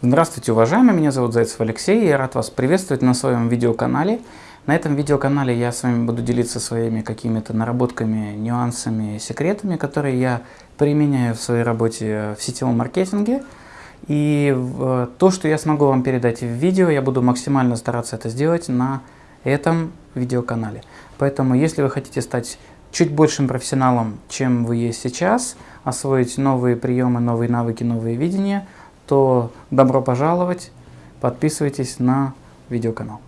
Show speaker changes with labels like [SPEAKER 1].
[SPEAKER 1] Здравствуйте, уважаемые! Меня зовут Зайцев Алексей, я рад вас приветствовать на своем видеоканале. На этом видеоканале я с вами буду делиться своими какими-то наработками, нюансами, секретами, которые я применяю в своей работе в сетевом маркетинге. И то, что я смогу вам передать в видео, я буду максимально стараться это сделать на этом видеоканале. Поэтому, если вы хотите стать чуть большим профессионалом, чем вы есть сейчас, освоить новые приемы, новые навыки, новые видения – то добро пожаловать, подписывайтесь на видеоканал.